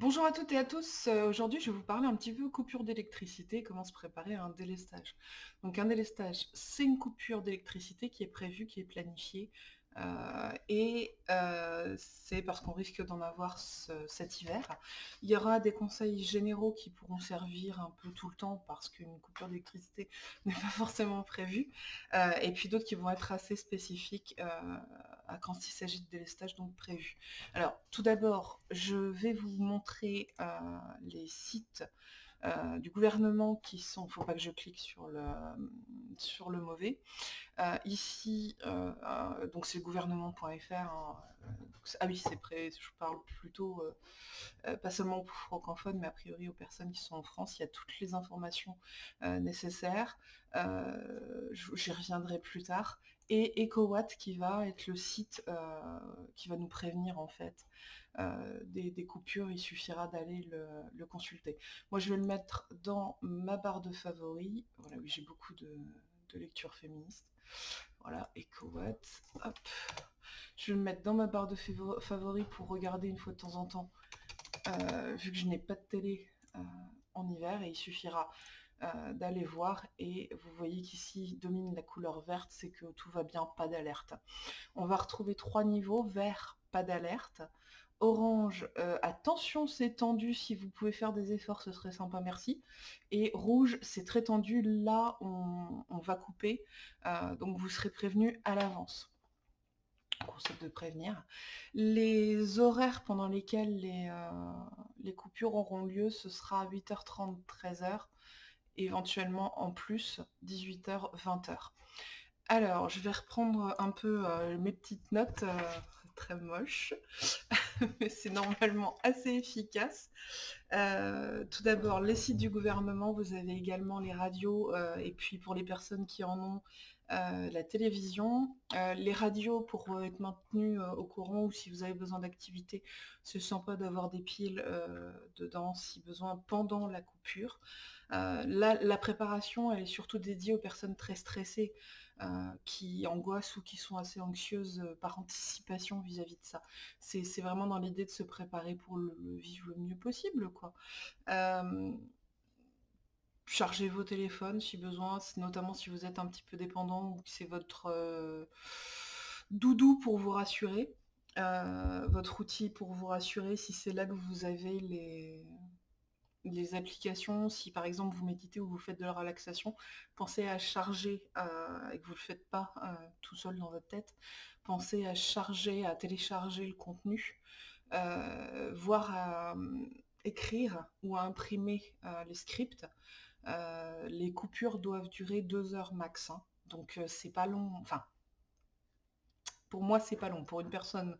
Bonjour à toutes et à tous. Euh, aujourd'hui, je vais vous parler un petit peu coupure d'électricité, comment se préparer à un délestage. Donc un délestage, c'est une coupure d'électricité qui est prévue, qui est planifiée euh, et euh, c'est parce qu'on risque d'en avoir cet hiver. Il y aura des conseils généraux qui pourront servir un peu tout le temps parce qu'une coupure d'électricité n'est pas forcément prévue, et puis d'autres qui vont être assez spécifiques quand il s'agit de délestage donc prévu. Alors tout d'abord, je vais vous montrer les sites euh, du gouvernement qui sont, faut pas que je clique sur le, sur le mauvais. Euh, ici, euh, donc c'est gouvernement.fr. Hein, ah oui, c'est prêt, je parle plutôt, pas seulement aux francophones, mais a priori aux personnes qui sont en France, il y a toutes les informations nécessaires. J'y reviendrai plus tard et EcoWatt qui va être le site qui va nous prévenir en fait euh, des, coupures, il suffira d'aller le, consulter. Moi, je vais le mettre dans ma barre de favoris. Voilà, oui, j'ai beaucoup de, lectures féministes. Voilà, EcoWatt. Hop. Je vais le mettre dans ma barre de favoris pour regarder une fois de temps en temps, euh, vu que je n'ai pas de télé euh, en hiver, et il suffira d'aller voir et vous voyez qu'ici domine la couleur verte, c'est que tout va bien, pas d'alerte. On va retrouver trois niveaux, vert, pas d'alerte, Orange, euh, attention c'est tendu, si vous pouvez faire des efforts ce serait sympa, merci. Et rouge, c'est très tendu, là on, va couper, euh, donc vous serez prévenu à l'avance. Concept de prévenir. Les horaires pendant lesquels les, euh, les, coupures auront lieu, ce sera 8h30, 13h, éventuellement en plus 18h, 20h. Alors, je vais reprendre un peu mes petites notes très moche, mais c'est normalement assez efficace. Euh, tout d'abord, les sites du gouvernement, vous avez également les radios, euh, et puis pour les personnes qui en ont, euh, la télévision. les radios pour être maintenus au courant ou si vous avez besoin d'activité, c'est sympa d'avoir des piles dedans si besoin pendant la coupure. la préparation, elle est surtout dédiée aux personnes très stressées. Euh, qui angoissent ou qui sont assez anxieuses euh, par anticipation vis-à-vis de ça. C'est vraiment dans l'idée de se préparer pour vivre le mieux possible. Euh, chargez vos téléphones si besoin, notamment si vous êtes un petit peu dépendant ou que c'est votre doudou pour vous rassurer, votre outil pour vous rassurer si c'est là que vous avez les, applications, si par exemple vous méditez ou vous faites de la relaxation, pensez à charger, euh, et que vous ne le faites pas euh, tout seul dans votre tête, pensez à charger, à télécharger le contenu, euh, voire à écrire ou à imprimer les scripts. les coupures doivent durer deux heures max, hein. donc c'est pas long, enfin pour moi c'est pas long. Pour une personne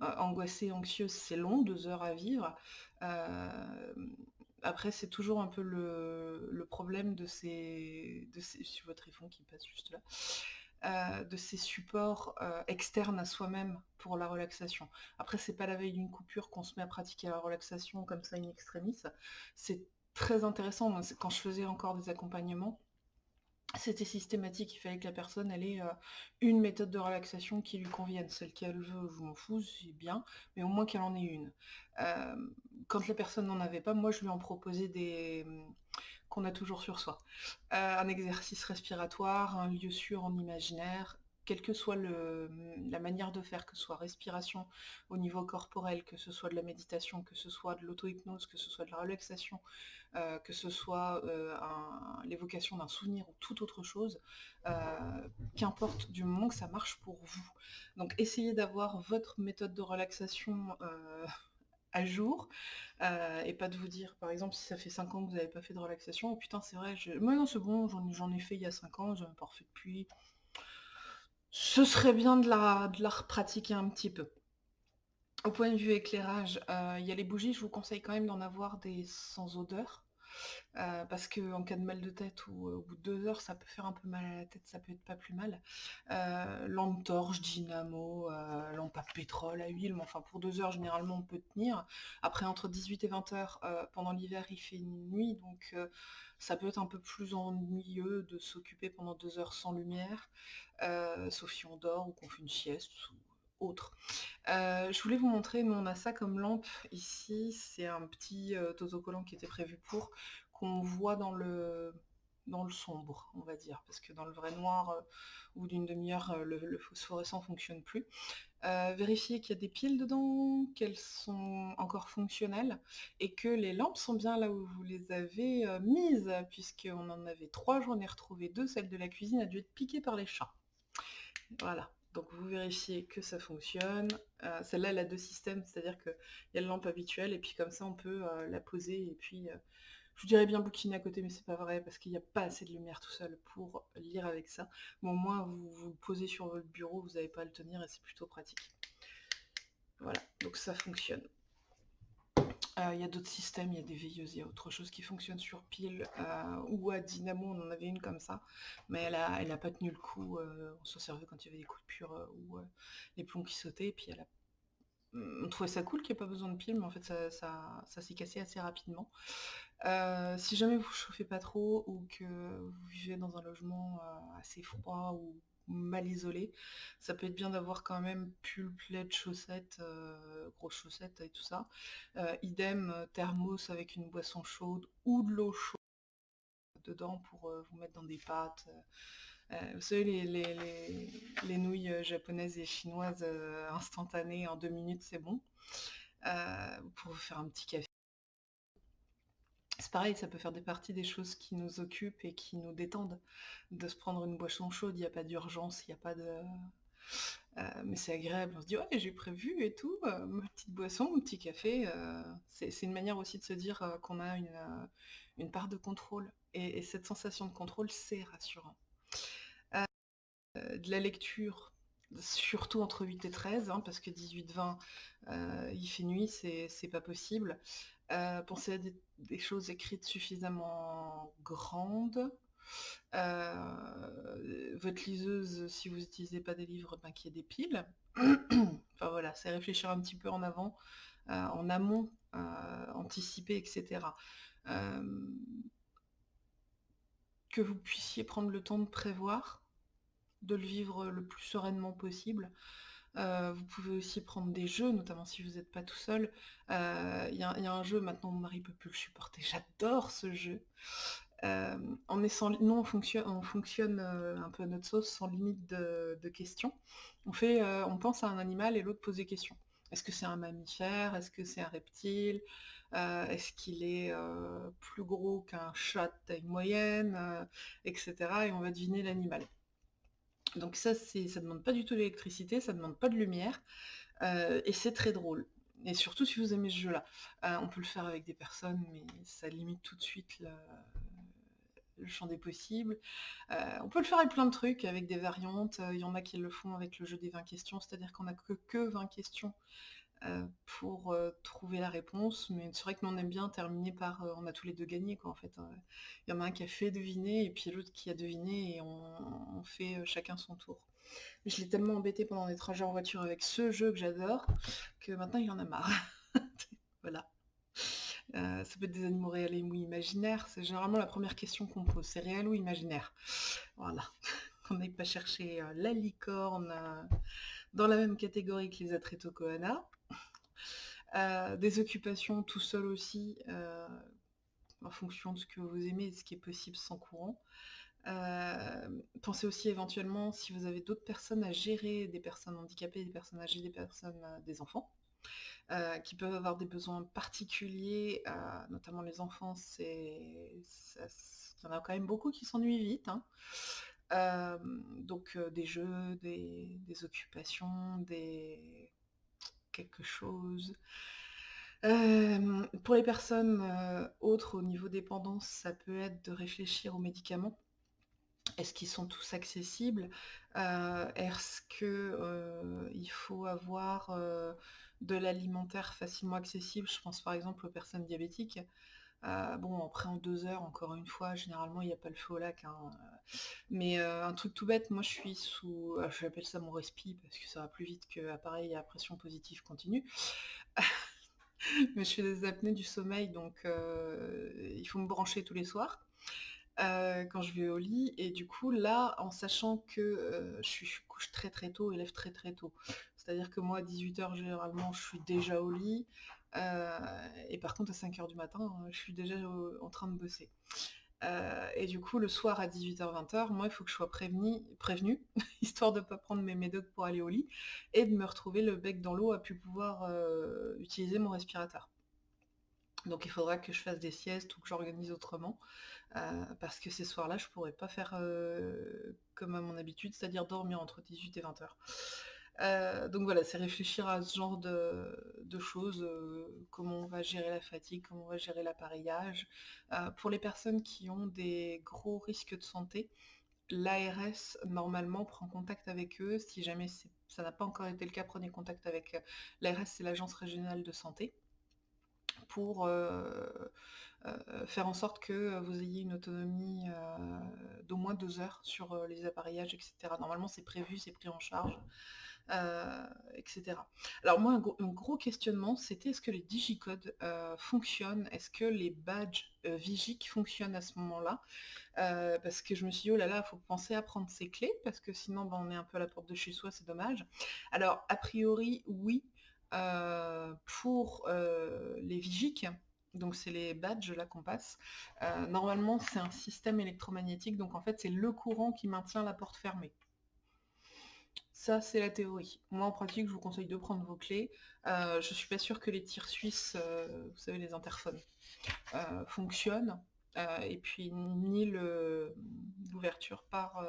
angoissée, anxieuse, c'est long, deux heures à vivre. Après, c'est toujours un peu le, problème de ces, de ces... votre iPhone qui passe juste là. Euh, de ces supports euh, externes à soi-même pour la relaxation. Après, c'est pas la veille d'une coupure qu'on se met à pratiquer la relaxation comme ça in extremis. C'est très intéressant. Quand je faisais encore des accompagnements, c'était systématique, il fallait que la personne ait euh, une méthode de relaxation qui lui convienne. Celle qu'elle veut, je m'en fous, c'est bien, mais au moins qu'elle en ait une. Euh, quand la personne n'en avait pas, moi je lui en proposais des qu'on a toujours sur soi. Euh, un exercice respiratoire, un lieu sûr en imaginaire, quelle que soit la manière de faire, que ce soit respiration au niveau corporel, que ce soit de la méditation, que ce soit de l'auto-hypnose, que ce soit de la relaxation, euh, que ce soit euh, l'évocation d'un souvenir ou toute autre chose, euh, qu'importe du moment que ça marche pour vous. Donc essayez d'avoir votre méthode de relaxation à jour et pas de vous dire par exemple si ça fait 5 ans que vous n'avez pas fait de relaxation, oh putain c'est vrai, moi non c'est bon, j'en ai fait il y a 5 ans, j'en ai pas refait depuis, ce serait bien de la, repratiquer un petit peu. Au point de vue éclairage, euh, il y a les bougies, je vous conseille quand même d'en avoir des sans odeur. Euh, parce qu'en cas de mal de tête ou euh, au bout de deux heures, ça peut faire un peu mal à la tête, ça peut être pas plus mal. lampe torche, dynamo, lampe à pétrole, à huile, mais enfin pour deux heures généralement on peut tenir. Après entre 18 et 20 heures, pendant l'hiver il fait nuit, donc ça peut être un peu plus ennuyeux de s'occuper pendant deux heures sans lumière, sauf si on dort ou qu'on fait une sieste, autre. je voulais vous montrer, nous on a ça comme lampe ici, c'est un petit autocollant qui était prévu pour, qu'on voit dans le dans le sombre, on va dire, parce que dans le vrai noir, euh, ou d'une demi-heure, euh, le, phosphorescent fonctionne plus. Euh, vérifiez qu'il y a des piles dedans, qu'elles sont encore fonctionnelles, et que les lampes sont bien là où vous les avez mises, puisqu'on en avait trois, j'en ai retrouvé deux, celle de la cuisine a dû être piquée par les chats. Voilà, donc vous vérifiez que ça fonctionne. Celle-là, elle a deux systèmes, c'est-à-dire qu'il y a la lampe habituelle, et puis comme ça, on peut la poser, et puis je vous dirais bien bouquiner à côté, mais c'est pas vrai, parce qu'il n'y a pas assez de lumière tout seul pour lire avec ça. Bon, au moins, vous, vous posez sur votre bureau, vous n'avez pas à le tenir, et c'est plutôt pratique. Voilà, donc ça fonctionne. Euh, il y a d'autres systèmes, il y a des veilleuses, il y a autre chose qui fonctionne sur pile euh, ou à dynamo, on en avait une comme ça, mais elle a, elle a pas tenu le coup, euh, on s'en servait quand il y avait des coupures ou les plombs qui sautaient, et puis elle a on trouvait ça cool qu'il n'y ait pas besoin de pile, mais en fait ça, ça s'est cassé assez rapidement. Si jamais vous chauffez pas trop ou que vous vivez dans un logement assez froid ou mal isolé, ça peut être bien d'avoir quand même pull, plaid, chaussettes, euh, grosses chaussettes et tout ça. idem, thermos avec une boisson chaude ou de l'eau chaude dedans pour vous mettre dans des pâtes. vous savez, les, les, nouilles japonaises et chinoises instantanées en deux minutes, c'est bon. pour vous faire un petit café c'est pareil, ça peut faire des parties des choses qui nous occupent et qui nous détendent. De se prendre une boisson chaude, il n'y a pas d'urgence, il n'y a pas de... Euh, mais c'est agréable, on se dit ouais j'ai prévu et tout, euh, ma petite boisson, mon petit café, euh, c'est une manière aussi de se dire qu'on a une, part de contrôle. Et, cette sensation de contrôle, c'est rassurant. de la lecture, surtout entre 8 et 13, hein, parce que 18-20, il fait nuit, c'est pas possible. Pensez à des des choses écrites suffisamment grandes. Euh, votre liseuse, si vous n'utilisez pas des livres, ben, qu'il y ait des piles. enfin voilà, c'est réfléchir un petit peu en avant, euh, en amont, euh, anticiper, etc. que vous puissiez prendre le temps de prévoir, de le vivre le plus sereinement possible. Euh, vous pouvez aussi prendre des jeux, notamment si vous n'êtes pas tout seul. Euh, il y, a un jeu, maintenant mon mari peut plus le supporter, j'adore ce jeu. Euh, on est sans, nous on fonctionne, on fonctionne un peu à notre sauce, sans limite de, questions. On, fait, on pense à un animal et l'autre pose des questions. Est-ce que c'est un mammifère? Est-ce que c'est un reptile? Est-ce qu'il est, plus gros qu'un chat de taille moyenne? Etc. Et on va deviner l'animal. Donc ça, ça demande pas du tout d'électricité, ça demande pas de lumière, euh, et c'est très drôle. Et surtout si vous aimez ce jeu-là. Euh, on peut le faire avec des personnes, mais ça limite tout de suite le, champ des possibles. Euh, on peut le faire avec plein de trucs, avec des variantes. Il y en a qui le font avec le jeu des 20 questions, c'est-à-dire qu'on n'a que, que 20 questions pour euh, trouver la réponse, mais c'est vrai que nous on aime bien terminer par euh, on a tous les deux gagné quoi en fait. Il y en a un qui a fait deviner et puis l'autre qui a deviné et on, fait chacun son tour. je l'ai tellement embêté pendant les trajets en voiture avec ce jeu que j'adore que maintenant il en a marre. voilà. ça peut être des animaux réels ou imaginaires. C'est généralement la première question qu'on pose. C'est réel ou imaginaire? Voilà. qu'on n'aille pas chercher la licorne dans la même catégorie que les Atrétocoana. Euh, des occupations tout seul aussi, euh, en fonction de ce que vous aimez et de ce qui est possible sans courant. Euh, pensez aussi éventuellement si vous avez d'autres personnes à gérer, des personnes handicapées, des personnes âgées, des personnes, des enfants, qui peuvent avoir des besoins particuliers, notamment les enfants, il y en a quand même beaucoup qui s'ennuient vite. Hein. donc des jeux, des occupations, des chose. pour les personnes autres au niveau dépendance, ça peut être de réfléchir aux médicaments. Est-ce qu'ils sont tous accessibles? Est-ce qu'il faut avoir de l'alimentaire facilement accessible? Je pense par exemple aux personnes diabétiques. Euh, bon, après en deux heures, encore une fois, généralement il n'y a pas le feu au lac. Hein, euh. Mais euh, un truc tout bête, moi je suis sous. J'appelle ça mon respi parce que ça va plus vite que appareil à pression positive continue. Mais je fais des apnées du sommeil, donc il faut me brancher tous les soirs. quand je vais au lit et du coup là en sachant que je, suis, couche très très tôt et lève très très tôt C'est-à-dire que moi, à 18h, généralement, je suis déjà au lit. Et par contre, à 5h du matin, je suis déjà en train de bosser. et du coup, le soir à 18h-20h, moi, il faut que je sois prévenue, prévenu, histoire de ne pas prendre mes médocs pour aller au lit, et de me retrouver le bec dans l'eau à pu pouvoir utiliser mon respirateur. Donc il faudra que je fasse des siestes ou que j'organise autrement, euh, parce que ces soirs-là, je pourrais pas faire euh, comme à mon habitude, c'est-à-dire dormir entre 18 et 20 heures. Euh, donc voilà, c'est réfléchir à ce genre de, choses, comment on va gérer la fatigue, comment on va gérer l'appareillage. pour les personnes qui ont des gros risques de santé, l'ARS normalement prend contact avec eux. Si jamais ça n'a pas encore été le cas, prenez contact avec l'ARS, c'est l'agence régionale de santé pour euh, euh, faire en sorte que vous ayez une autonomie euh, d'au moins deux heures sur les appareillages, etc. Normalement, c'est prévu, c'est pris en charge. Etc. Alors moi, un gros, questionnement, c'était est-ce que les digicodes fonctionnent? Est-ce que les badges Vigic fonctionnent à ce moment-là? Parce que je me suis dit, oh là là, il faut penser à prendre ses clés, parce que sinon, ben, on est un peu à la porte de chez soi, c'est dommage. Alors, a priori, oui, euh, pour euh, les vigiques, donc c'est les badges là qu'on passe, euh, normalement c'est un système électromagnétique, donc en fait c'est le courant qui maintient la porte fermée. C'est la théorie. Moi, en pratique, je vous conseille de prendre vos clés. je je suis pas sûre que les tirs suisses, vous savez, les interphones, fonctionnent. et puis, ni l'ouverture par,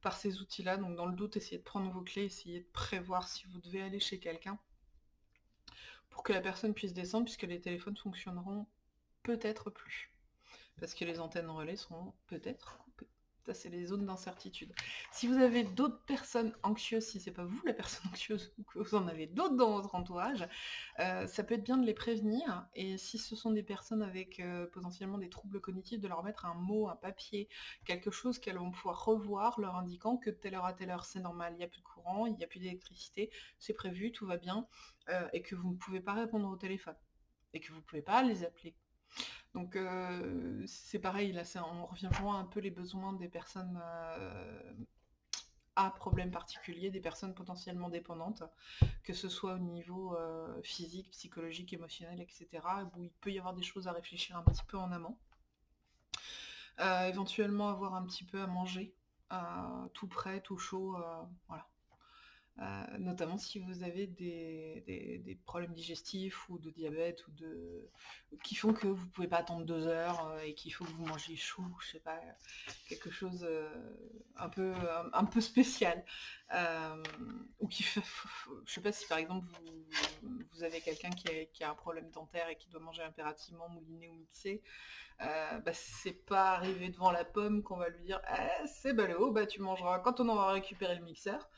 par ces outils-là. Donc, dans le doute, essayez de prendre vos clés, essayez de prévoir si vous devez aller chez quelqu'un pour que la personne puisse descendre, puisque les téléphones fonctionneront peut-être plus. Parce que les antennes relais seront peut-être. Ça, c'est les zones d'incertitude. Si vous avez d'autres personnes anxieuses, si c'est pas vous la personne anxieuse, ou que vous en avez d'autres dans votre entourage, euh, ça peut être bien de les prévenir. Et si ce sont des personnes avec euh, potentiellement des troubles cognitifs, de leur mettre un mot, un papier, quelque chose qu'elles vont pouvoir revoir, leur indiquant que telle heure à telle heure, c'est normal, il n'y a plus de courant, il n'y a plus d'électricité, c'est prévu, tout va bien. Euh, et que vous ne pouvez pas répondre au téléphone et que vous ne pouvez pas les appeler. Donc euh, c'est pareil, là on revient vraiment un peu les besoins des personnes euh, à problème particulier, des personnes potentiellement dépendantes, que ce soit au niveau physique, psychologique, émotionnel, etc., où il peut y avoir des choses à réfléchir un petit peu en amont. éventuellement avoir un petit peu à manger, tout prêt, tout chaud, voilà. Euh, notamment si vous avez des, problèmes digestifs ou de diabète ou de qui font que vous pouvez pas attendre deux heures euh, et qu'il faut que vous mangez chaud, je sais pas, quelque chose euh, un peu un, peu spécial. ou qui fait, je sais pas si par exemple vous, avez quelqu'un qui, a un problème dentaire et qui doit manger impérativement mouliné ou mixé, bah, c'est pas arrivé devant la pomme qu'on va lui dire eh, c'est ballot, bah tu mangeras quand on aura récupéré le mixeur.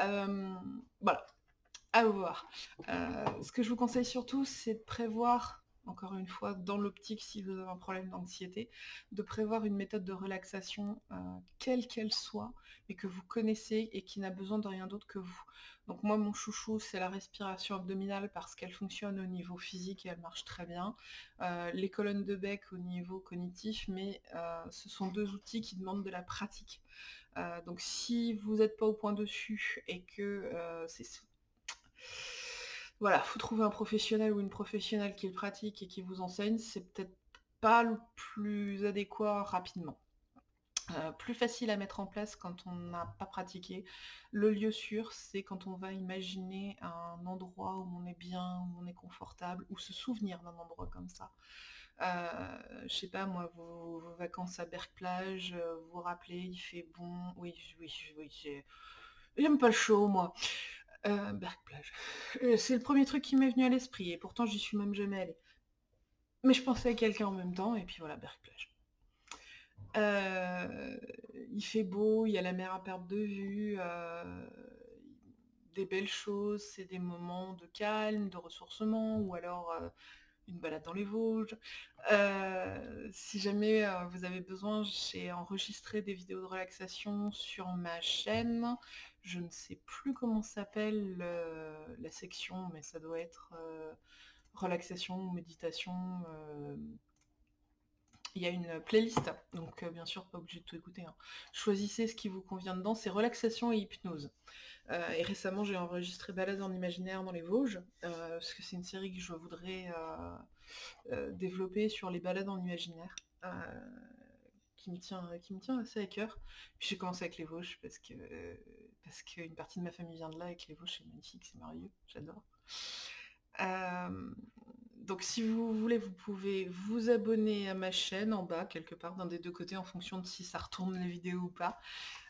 Euh, voilà, à voir. Euh, ce que je vous conseille surtout, c'est de prévoir, encore une fois, dans l'optique, si vous avez un problème d'anxiété, de prévoir une méthode de relaxation, euh, quelle qu'elle soit, et que vous connaissez et qui n'a besoin de rien d'autre que vous. Donc moi, mon chouchou, c'est la respiration abdominale parce qu'elle fonctionne au niveau physique et elle marche très bien. les colonnes de bec au niveau cognitif, mais ce sont deux outils qui demandent de la pratique. Euh, donc si vous n'êtes pas au point dessus et que euh, c'est... Voilà, faut trouver un professionnel ou une professionnelle qui le pratique et qui vous enseigne, c'est peut-être pas le plus adéquat rapidement. Euh, plus facile à mettre en place quand on n'a pas pratiqué. Le lieu sûr, c'est quand on va imaginer un endroit où on est bien, où on est confortable, ou se souvenir d'un endroit comme ça. Euh, je sais pas moi, vos, vacances à Berck-Plage, euh, vous vous rappelez, il fait bon, oui, oui, oui, j'aime pas le chaud moi. Euh, Berck-Plage. C'est le premier truc qui m'est venu à l'esprit, et pourtant j'y suis même jamais allée. Mais je pensais à quelqu'un en même temps, et puis voilà, Berck-Plage. il fait beau, il y a la mer à perte de vue, des belles choses, c'est des moments de calme, de ressourcement, ou alors une balade dans les Vosges. Euh, si jamais euh, vous avez besoin, j'ai enregistré des vidéos de relaxation sur ma chaîne. Je ne sais plus comment s'appelle la section, mais ça doit être euh, relaxation, méditation, il y a une playlist, donc bien sûr pas obligé de tout écouter. Hein. Choisissez ce qui vous convient dedans, c'est relaxation et hypnose. et récemment j'ai enregistré Balade en imaginaire dans les Vosges, parce que c'est une série que je voudrais développer sur les balades en imaginaire qui me tient, qui me tient assez à cœur. J'ai commencé avec les Vosges parce que parce qu'une partie de ma famille vient de là et que les Vosges c'est magnifique, c'est merveilleux, j'adore. Euh, donc si vous voulez, vous pouvez vous abonner à ma chaîne en bas, quelque part d'un des deux côtés, en fonction de si ça retourne la vidéo ou pas.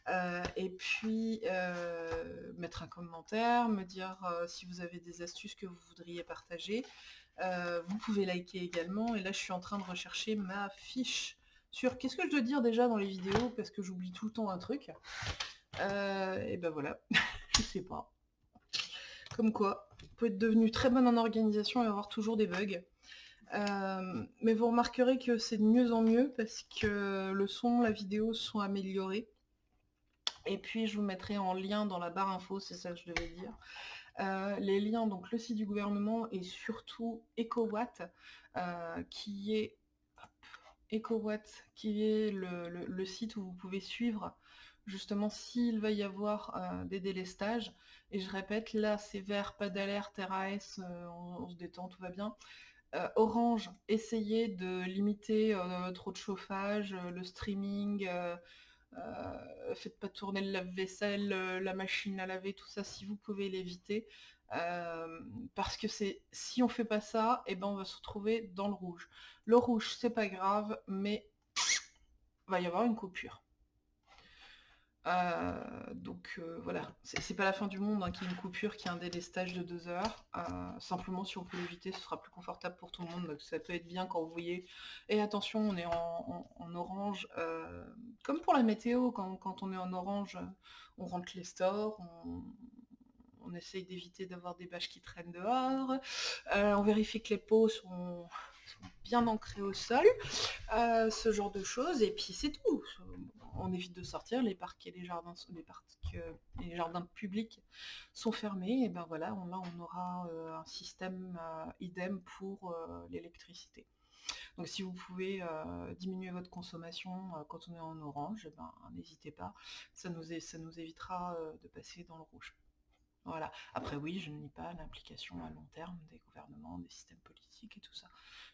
Euh, et puis euh, mettre un commentaire, me dire si vous avez des astuces que vous voudriez partager. vous pouvez liker également. Et là, je suis en train de rechercher ma fiche sur qu'est-ce que je dois dire déjà dans les vidéos parce que j'oublie tout le temps un truc. Euh, et ben voilà, je sais pas. Comme quoi, vous pouvez être devenu très bonne en organisation et avoir toujours des bugs. Euh, mais vous remarquerez que c'est de mieux en mieux parce que le son, la vidéo sont améliorés. Et puis je vous mettrai en lien dans la barre info, c'est ça que je devais dire. Euh, les liens, donc le site du gouvernement et surtout EcoWatt, qui est EcoWatt, qui est le, site où vous pouvez suivre justement s'il va y avoir euh, des délestages. Et je répète, là c'est vert, pas d'alerte, RAS, euh, on, se détend, tout va bien. Euh, orange, essayez de limiter trop de chauffage, le streaming, faites pas tourner le lave-vaisselle, la machine à laver, tout ça si vous pouvez l'éviter. Parce que c'est si on fait pas ça, et eh ben on va se retrouver dans le rouge. Le rouge, c'est pas grave, mais va y avoir une coupure. Euh, donc euh, voilà, c'est pas la fin du monde hein, qu'il y ait une coupure, qu'il y ait un délestage de deux heures. Euh, simplement, si on peut l'éviter, ce sera plus confortable pour tout le monde. Donc ça peut être bien quand vous voyez. Et attention, on est en, orange. comme pour la météo, quand, on est en orange, on rentre les stores, on essaye d'éviter d'avoir des bâches qui traînent dehors. on vérifie que les pots sont bien ancrés au sol. ce genre de choses. Et puis c'est tout on évite de sortir, les parcs et les jardins, les parcs les jardins publics sont fermés, et ben voilà, là on aura euh, un système euh, idem pour euh, l'électricité. Donc si vous pouvez diminuer votre consommation quand on est en orange, eh ben, n'hésitez pas, ça nous évitera de passer dans le rouge. Voilà. Après oui, je ne nie pas l'implication à long terme des gouvernements, des systèmes politiques et tout ça.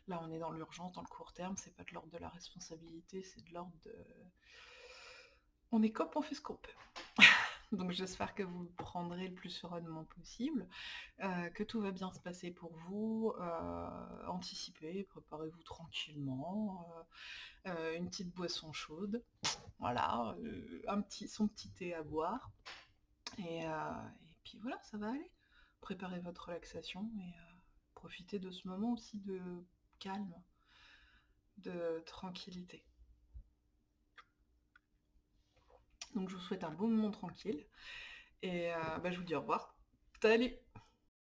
Là on est dans l'urgence, dans le court terme, c'est pas de l'ordre de la responsabilité, c'est de l'ordre de on est cop, on fait ce qu'on peut. Donc j'espère que vous prendrez le plus sereinement possible, euh, que tout va bien se passer pour vous, euh, anticipez, préparez-vous tranquillement, euh, une petite boisson chaude, voilà, un petit, son petit thé à boire, et, puis voilà, ça va aller. Préparez votre relaxation et profitez de ce moment aussi de calme, de tranquillité. Donc je vous souhaite un bon moment tranquille. Et euh, bah, je vous dis au revoir. Salut